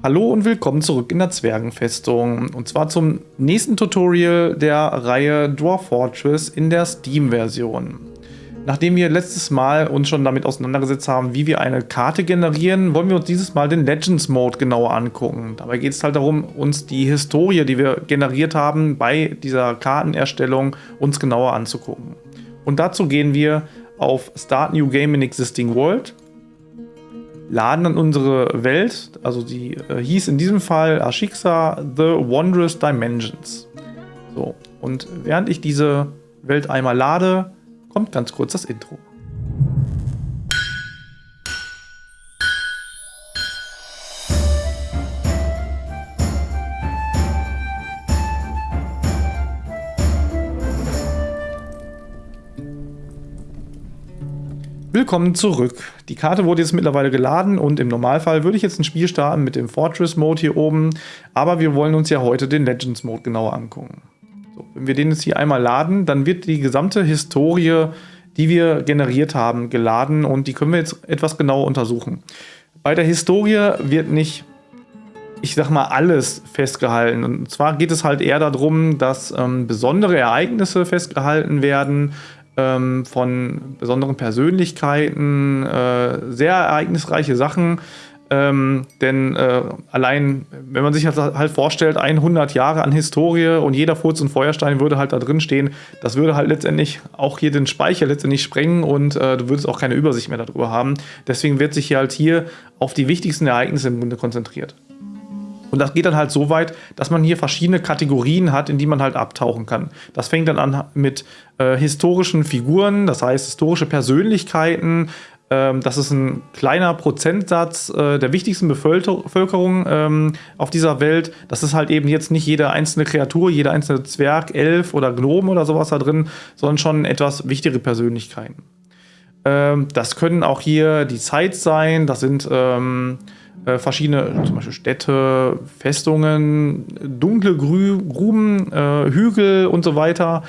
Hallo und willkommen zurück in der Zwergenfestung und zwar zum nächsten Tutorial der Reihe Dwarf Fortress in der Steam-Version. Nachdem wir letztes Mal uns schon damit auseinandergesetzt haben, wie wir eine Karte generieren, wollen wir uns dieses Mal den Legends Mode genauer angucken. Dabei geht es halt darum, uns die Historie, die wir generiert haben bei dieser Kartenerstellung, uns genauer anzugucken. Und dazu gehen wir auf Start New Game in Existing World laden dann unsere Welt, also die äh, hieß in diesem Fall Ashixa The Wondrous Dimensions. So, und während ich diese Welt einmal lade, kommt ganz kurz das Intro. Willkommen zurück. Die Karte wurde jetzt mittlerweile geladen und im Normalfall würde ich jetzt ein Spiel starten mit dem Fortress Mode hier oben, aber wir wollen uns ja heute den Legends Mode genauer angucken. So, wenn wir den jetzt hier einmal laden, dann wird die gesamte Historie, die wir generiert haben, geladen und die können wir jetzt etwas genauer untersuchen. Bei der Historie wird nicht ich sag mal, alles festgehalten. Und zwar geht es halt eher darum, dass ähm, besondere Ereignisse festgehalten werden, ähm, von besonderen Persönlichkeiten, äh, sehr ereignisreiche Sachen. Ähm, denn äh, allein, wenn man sich halt, halt, vorstellt, 100 Jahre an Historie und jeder Furz und Feuerstein würde halt da drin stehen, das würde halt letztendlich auch hier den Speicher letztendlich sprengen und äh, du würdest auch keine Übersicht mehr darüber haben. Deswegen wird sich hier halt hier auf die wichtigsten Ereignisse im Grunde konzentriert. Und das geht dann halt so weit, dass man hier verschiedene Kategorien hat, in die man halt abtauchen kann. Das fängt dann an mit äh, historischen Figuren, das heißt historische Persönlichkeiten. Ähm, das ist ein kleiner Prozentsatz äh, der wichtigsten Bevölkerung ähm, auf dieser Welt. Das ist halt eben jetzt nicht jede einzelne Kreatur, jeder einzelne Zwerg, Elf oder Gnome oder sowas da drin, sondern schon etwas wichtigere Persönlichkeiten. Ähm, das können auch hier die Zeit sein, das sind ähm, äh, verschiedene, zum Beispiel Städte, Festungen, dunkle Grü Gruben, äh, Hügel und so weiter.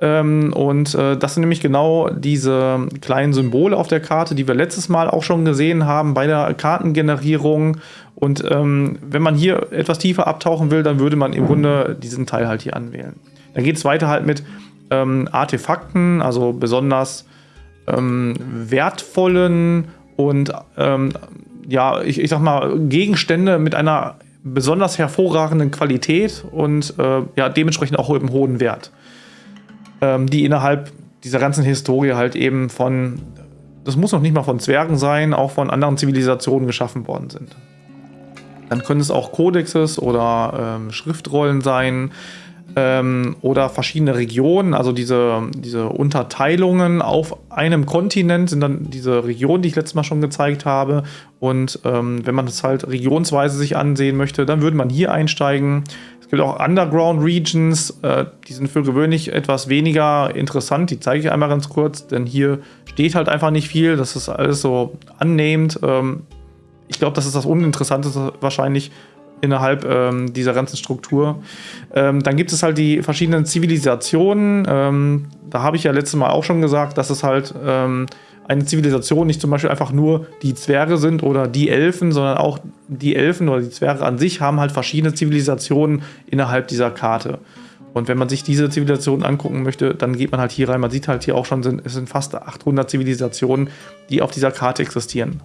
Ähm, und äh, das sind nämlich genau diese kleinen Symbole auf der Karte, die wir letztes Mal auch schon gesehen haben bei der Kartengenerierung. Und ähm, wenn man hier etwas tiefer abtauchen will, dann würde man im Grunde diesen Teil halt hier anwählen. Dann geht es weiter halt mit ähm, Artefakten, also besonders ähm, wertvollen und ähm, ja, ich, ich sag mal, Gegenstände mit einer besonders hervorragenden Qualität und äh, ja, dementsprechend auch im hohen Wert. Ähm, die innerhalb dieser ganzen Historie halt eben von, das muss noch nicht mal von Zwergen sein, auch von anderen Zivilisationen geschaffen worden sind. Dann können es auch Kodexes oder ähm, Schriftrollen sein, ähm, oder verschiedene Regionen, also diese, diese Unterteilungen auf einem Kontinent sind dann diese Regionen, die ich letztes Mal schon gezeigt habe. Und ähm, wenn man das halt regionsweise sich ansehen möchte, dann würde man hier einsteigen. Es gibt auch Underground Regions, äh, die sind für gewöhnlich etwas weniger interessant. Die zeige ich einmal ganz kurz, denn hier steht halt einfach nicht viel. Das ist alles so annehmend. Ähm, ich glaube, das ist das Uninteressanteste wahrscheinlich innerhalb ähm, dieser ganzen Struktur. Ähm, dann gibt es halt die verschiedenen Zivilisationen. Ähm, da habe ich ja letztes Mal auch schon gesagt, dass es halt ähm, eine Zivilisation nicht zum Beispiel einfach nur die Zwerge sind oder die Elfen, sondern auch die Elfen oder die Zwerge an sich haben halt verschiedene Zivilisationen innerhalb dieser Karte. Und wenn man sich diese Zivilisationen angucken möchte, dann geht man halt hier rein. Man sieht halt hier auch schon, es sind fast 800 Zivilisationen, die auf dieser Karte existieren.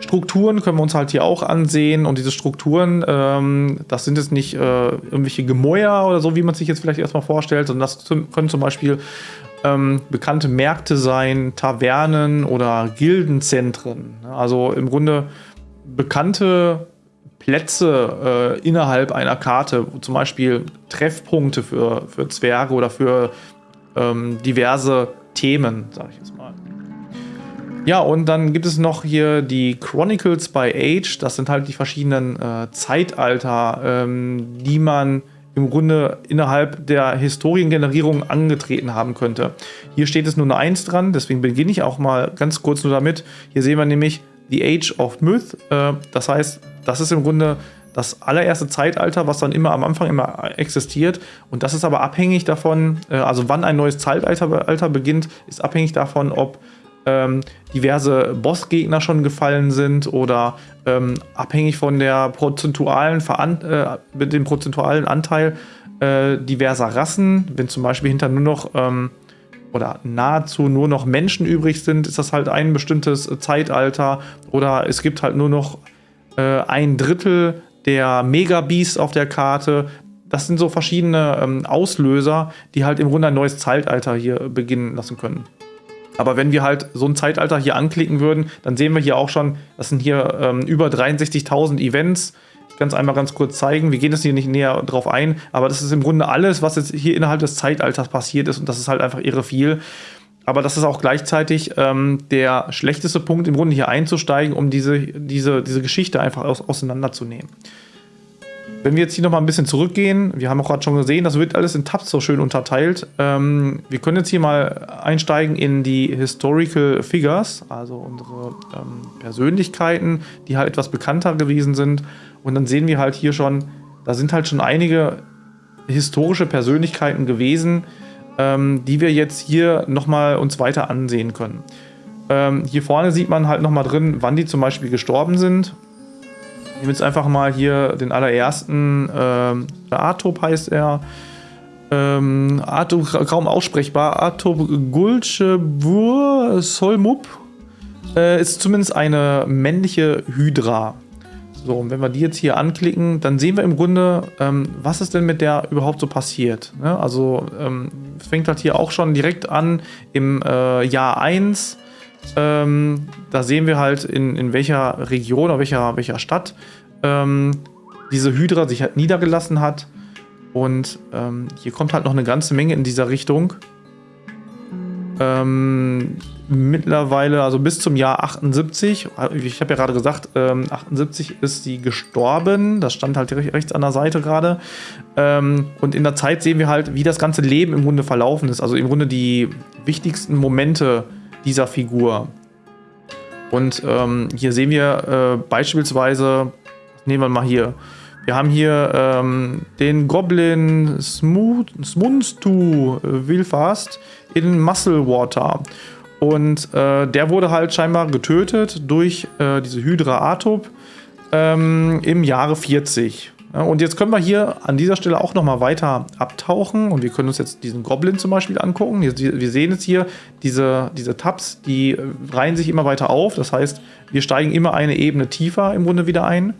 Strukturen können wir uns halt hier auch ansehen und diese Strukturen, ähm, das sind jetzt nicht äh, irgendwelche Gemäuer oder so, wie man sich jetzt vielleicht erstmal vorstellt, sondern das können zum Beispiel ähm, bekannte Märkte sein, Tavernen oder Gildenzentren. Also im Grunde bekannte Plätze äh, innerhalb einer Karte, zum Beispiel Treffpunkte für, für Zwerge oder für ähm, diverse Themen, sage ich jetzt mal. Ja, und dann gibt es noch hier die Chronicles by Age. Das sind halt die verschiedenen äh, Zeitalter, ähm, die man im Grunde innerhalb der Historiengenerierung angetreten haben könnte. Hier steht es nur eine 1 dran, deswegen beginne ich auch mal ganz kurz nur damit. Hier sehen wir nämlich The Age of Myth. Äh, das heißt, das ist im Grunde das allererste Zeitalter, was dann immer am Anfang immer existiert. Und das ist aber abhängig davon, äh, also wann ein neues Zeitalter beginnt, ist abhängig davon, ob ähm, diverse Bossgegner schon gefallen sind oder ähm, abhängig von der prozentualen Veran äh, mit dem prozentualen Anteil äh, diverser Rassen, wenn zum Beispiel hinter nur noch ähm, oder nahezu nur noch Menschen übrig sind, ist das halt ein bestimmtes Zeitalter oder es gibt halt nur noch äh, ein Drittel der Megabeasts auf der Karte. Das sind so verschiedene ähm, Auslöser, die halt im Grunde ein neues Zeitalter hier beginnen lassen können. Aber wenn wir halt so ein Zeitalter hier anklicken würden, dann sehen wir hier auch schon, das sind hier ähm, über 63.000 Events. Ich kann es einmal ganz kurz zeigen. Wir gehen jetzt hier nicht näher drauf ein, aber das ist im Grunde alles, was jetzt hier innerhalb des Zeitalters passiert ist und das ist halt einfach irre viel. Aber das ist auch gleichzeitig ähm, der schlechteste Punkt, im Grunde hier einzusteigen, um diese, diese, diese Geschichte einfach aus, auseinanderzunehmen. Wenn wir jetzt hier nochmal ein bisschen zurückgehen, wir haben auch gerade schon gesehen, das wird alles in Tabs so schön unterteilt. Ähm, wir können jetzt hier mal einsteigen in die Historical Figures, also unsere ähm, Persönlichkeiten, die halt etwas bekannter gewesen sind. Und dann sehen wir halt hier schon, da sind halt schon einige historische Persönlichkeiten gewesen, ähm, die wir jetzt hier nochmal uns weiter ansehen können. Ähm, hier vorne sieht man halt nochmal drin, wann die zum Beispiel gestorben sind. Ich nehme jetzt einfach mal hier den allerersten, ähm, Atop heißt er. Ähm, Atop, kaum aussprechbar, Atop Gulchebur Solmup äh, ist zumindest eine männliche Hydra. So, und wenn wir die jetzt hier anklicken, dann sehen wir im Grunde, ähm, was ist denn mit der überhaupt so passiert. Ne? Also ähm, fängt halt hier auch schon direkt an im äh, Jahr 1. Ähm, da sehen wir halt, in, in welcher Region oder welcher, welcher Stadt ähm, diese Hydra sich halt niedergelassen hat. Und ähm, hier kommt halt noch eine ganze Menge in dieser Richtung. Ähm, mittlerweile, also bis zum Jahr 78, ich habe ja gerade gesagt, ähm, 78 ist sie gestorben, das stand halt rechts an der Seite gerade. Ähm, und in der Zeit sehen wir halt, wie das ganze Leben im Grunde verlaufen ist, also im Grunde die wichtigsten Momente dieser Figur. Und ähm, hier sehen wir äh, beispielsweise, nehmen wir mal hier, wir haben hier ähm, den Goblin Smunstu Wilfast in Muscle Water. Und äh, der wurde halt scheinbar getötet durch äh, diese Hydra Atop ähm, im Jahre 40. Und jetzt können wir hier an dieser Stelle auch nochmal weiter abtauchen und wir können uns jetzt diesen Goblin zum Beispiel angucken. Wir sehen jetzt hier diese, diese Tabs, die äh, reihen sich immer weiter auf. Das heißt, wir steigen immer eine Ebene tiefer im Grunde wieder ein.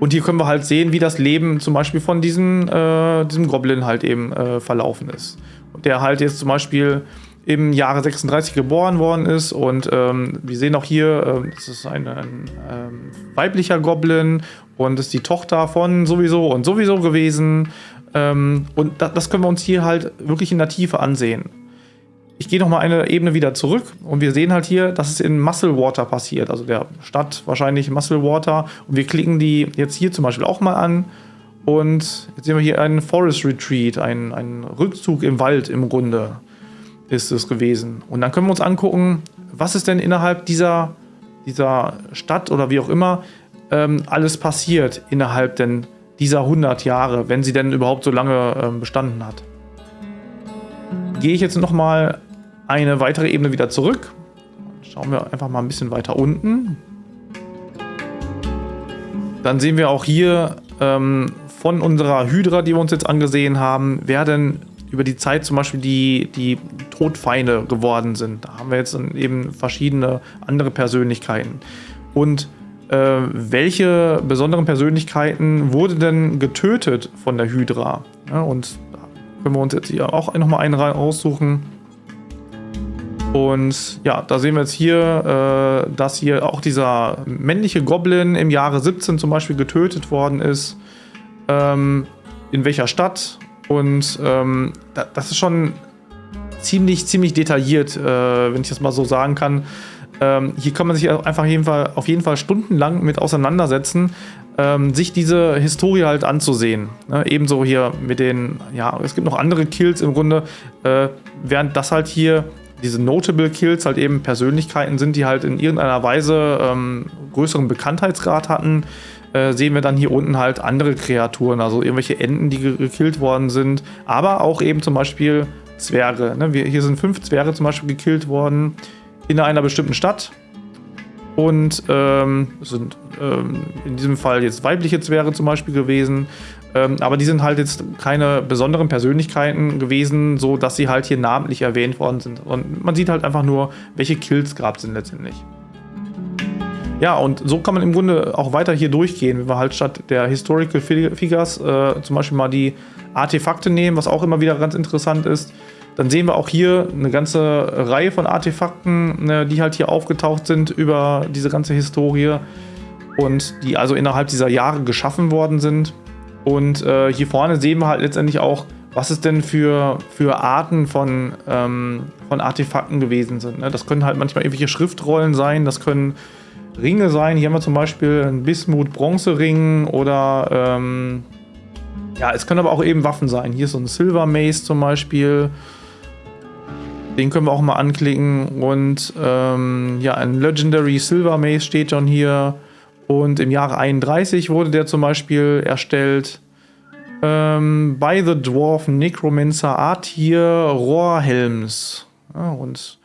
Und hier können wir halt sehen, wie das Leben zum Beispiel von diesem, äh, diesem Goblin halt eben äh, verlaufen ist. Der halt jetzt zum Beispiel im Jahre 36 geboren worden ist. Und ähm, wir sehen auch hier, äh, das ist ein, ein ähm, weiblicher Goblin und ist die Tochter von sowieso und sowieso gewesen. Ähm, und da, das können wir uns hier halt wirklich in der Tiefe ansehen. Ich gehe nochmal eine Ebene wieder zurück und wir sehen halt hier, dass es in Muscle Water passiert, also der Stadt wahrscheinlich Muscle Water. Und wir klicken die jetzt hier zum Beispiel auch mal an. Und jetzt sehen wir hier einen Forest Retreat, einen, einen Rückzug im Wald im Grunde ist es gewesen. Und dann können wir uns angucken, was ist denn innerhalb dieser, dieser Stadt oder wie auch immer ähm, alles passiert innerhalb denn dieser 100 Jahre, wenn sie denn überhaupt so lange ähm, bestanden hat. Gehe ich jetzt nochmal eine weitere Ebene wieder zurück. Schauen wir einfach mal ein bisschen weiter unten. Dann sehen wir auch hier ähm, von unserer Hydra, die wir uns jetzt angesehen haben, werden über die Zeit zum Beispiel die, die Todfeinde geworden sind. Da haben wir jetzt eben verschiedene andere Persönlichkeiten. Und äh, welche besonderen Persönlichkeiten wurde denn getötet von der Hydra? Ja, und da können wir uns jetzt hier auch nochmal einen raussuchen. Und ja, da sehen wir jetzt hier, äh, dass hier auch dieser männliche Goblin im Jahre 17 zum Beispiel getötet worden ist. Ähm, in welcher Stadt und ähm, da, das ist schon ziemlich, ziemlich detailliert, äh, wenn ich das mal so sagen kann. Ähm, hier kann man sich einfach jeden Fall, auf jeden Fall stundenlang mit auseinandersetzen, ähm, sich diese Historie halt anzusehen. Ne? Ebenso hier mit den, ja, es gibt noch andere Kills im Grunde, äh, während das halt hier diese Notable Kills halt eben Persönlichkeiten sind, die halt in irgendeiner Weise ähm, größeren Bekanntheitsgrad hatten, äh, sehen wir dann hier unten halt andere Kreaturen, also irgendwelche Enten, die gekillt worden sind, aber auch eben zum Beispiel Zwerge. Ne? Wir, hier sind fünf Zwerge zum Beispiel gekillt worden. in einer bestimmten Stadt und ähm, sind ähm, in diesem Fall jetzt weibliche Zwerge zum Beispiel gewesen. Ähm, aber die sind halt jetzt keine besonderen Persönlichkeiten gewesen, so dass sie halt hier namentlich erwähnt worden sind. Und man sieht halt einfach nur, welche Kills gab sind letztendlich. Ja, und so kann man im Grunde auch weiter hier durchgehen, wenn wir halt statt der Historical Figures äh, zum Beispiel mal die Artefakte nehmen, was auch immer wieder ganz interessant ist. Dann sehen wir auch hier eine ganze Reihe von Artefakten, ne, die halt hier aufgetaucht sind über diese ganze Historie und die also innerhalb dieser Jahre geschaffen worden sind. Und äh, hier vorne sehen wir halt letztendlich auch, was es denn für, für Arten von, ähm, von Artefakten gewesen sind. Ne? Das können halt manchmal irgendwelche Schriftrollen sein, das können Ringe sein. Hier haben wir zum Beispiel einen Bismut-Bronzering oder ähm, ja, es können aber auch eben Waffen sein. Hier ist so ein Silver Mace zum Beispiel. Den können wir auch mal anklicken. Und ähm, ja, ein Legendary Silver Mace steht schon hier. Und im Jahre 31 wurde der zum Beispiel erstellt. Ähm, by the Dwarf Necromancer Artir Rohrhelms. Ja, und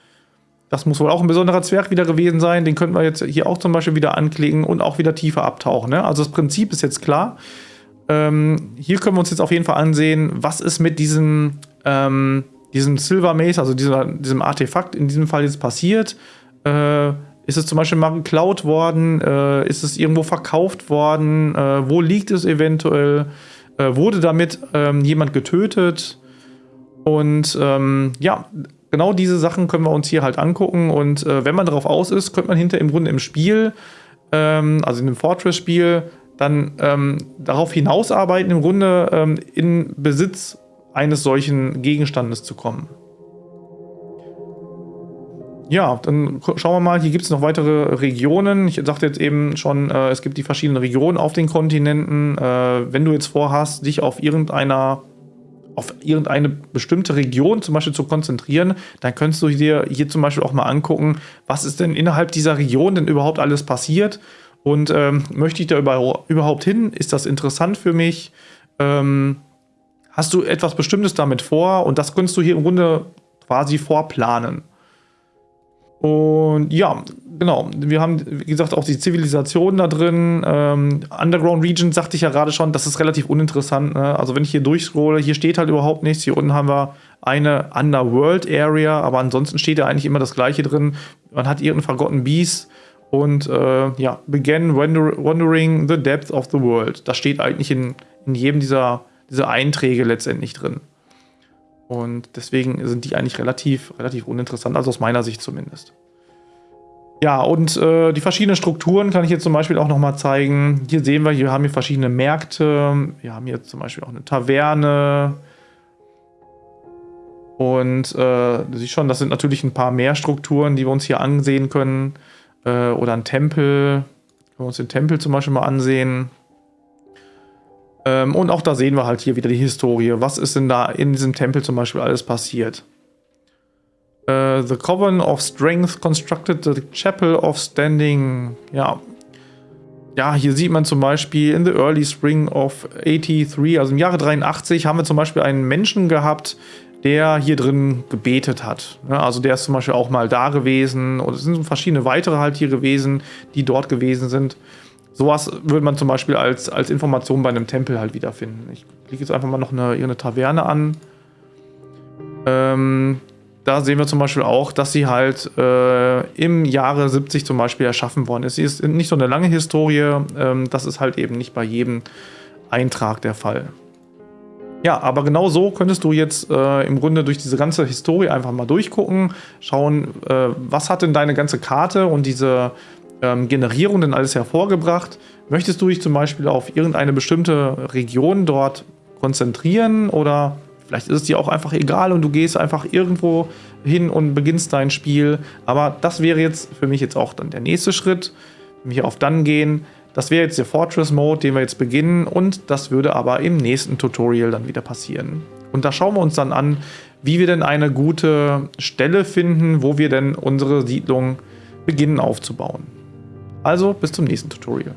das muss wohl auch ein besonderer Zwerg wieder gewesen sein. Den könnten wir jetzt hier auch zum Beispiel wieder anklicken und auch wieder tiefer abtauchen. Ne? Also das Prinzip ist jetzt klar. Ähm, hier können wir uns jetzt auf jeden Fall ansehen, was ist mit diesem ähm, diesem Silver Mace, also dieser, diesem Artefakt in diesem Fall jetzt passiert? Äh, ist es zum Beispiel mal geklaut worden? Äh, ist es irgendwo verkauft worden? Äh, wo liegt es eventuell? Äh, wurde damit ähm, jemand getötet? Und ähm, ja, genau diese Sachen können wir uns hier halt angucken. Und äh, wenn man darauf aus ist, könnte man hinter im Grunde im Spiel, ähm, also in dem Fortress-Spiel, dann ähm, darauf hinausarbeiten, im Grunde ähm, in Besitz eines solchen Gegenstandes zu kommen. Ja, dann schauen wir mal, hier gibt es noch weitere Regionen. Ich sagte jetzt eben schon, äh, es gibt die verschiedenen Regionen auf den Kontinenten. Äh, wenn du jetzt vorhast, dich auf irgendeiner auf irgendeine bestimmte Region zum Beispiel zu konzentrieren, dann könntest du dir hier zum Beispiel auch mal angucken, was ist denn innerhalb dieser Region denn überhaupt alles passiert und ähm, möchte ich da überhaupt hin? Ist das interessant für mich? Ähm, hast du etwas Bestimmtes damit vor und das könntest du hier im Grunde quasi vorplanen. Und ja, genau, wir haben, wie gesagt, auch die Zivilisation da drin. Ähm, Underground Region sagte ich ja gerade schon, das ist relativ uninteressant. Ne? Also wenn ich hier durchscrolle, hier steht halt überhaupt nichts. Hier unten haben wir eine Underworld Area, aber ansonsten steht ja eigentlich immer das gleiche drin. Man hat irgendeinen Forgotten Beast und äh, ja, began wandering the depths of the world. Das steht eigentlich in, in jedem dieser diese Einträge letztendlich drin. Und deswegen sind die eigentlich relativ, relativ uninteressant, also aus meiner Sicht zumindest. Ja, und äh, die verschiedenen Strukturen kann ich jetzt zum Beispiel auch nochmal zeigen. Hier sehen wir, hier haben wir verschiedene Märkte. Wir haben hier zum Beispiel auch eine Taverne. Und äh, du siehst schon, das sind natürlich ein paar mehr Strukturen, die wir uns hier ansehen können. Äh, oder ein Tempel. Können wir uns den Tempel zum Beispiel mal ansehen. Ähm, und auch da sehen wir halt hier wieder die Historie. Was ist denn da in diesem Tempel zum Beispiel alles passiert? Uh, the Coven of Strength constructed the Chapel of Standing. Ja. Ja, hier sieht man zum Beispiel in the early spring of 83, also im Jahre 83, haben wir zum Beispiel einen Menschen gehabt, der hier drin gebetet hat. Ja, also der ist zum Beispiel auch mal da gewesen. Und es sind verschiedene weitere halt hier gewesen, die dort gewesen sind. Sowas würde man zum Beispiel als, als Information bei einem Tempel halt wiederfinden. Ich klicke jetzt einfach mal noch eine, eine Taverne an. Ähm, da sehen wir zum Beispiel auch, dass sie halt äh, im Jahre 70 zum Beispiel erschaffen worden ist. Sie ist nicht so eine lange Historie, ähm, das ist halt eben nicht bei jedem Eintrag der Fall. Ja, aber genau so könntest du jetzt äh, im Grunde durch diese ganze Historie einfach mal durchgucken, schauen, äh, was hat denn deine ganze Karte und diese ähm, Generierung denn alles hervorgebracht? Möchtest du dich zum Beispiel auf irgendeine bestimmte Region dort konzentrieren oder vielleicht ist es dir auch einfach egal und du gehst einfach irgendwo hin und beginnst dein Spiel. Aber das wäre jetzt für mich jetzt auch dann der nächste Schritt, wenn wir hier auf Dann gehen. Das wäre jetzt der Fortress Mode, den wir jetzt beginnen und das würde aber im nächsten Tutorial dann wieder passieren. Und da schauen wir uns dann an, wie wir denn eine gute Stelle finden, wo wir denn unsere Siedlung beginnen aufzubauen. Also bis zum nächsten Tutorial.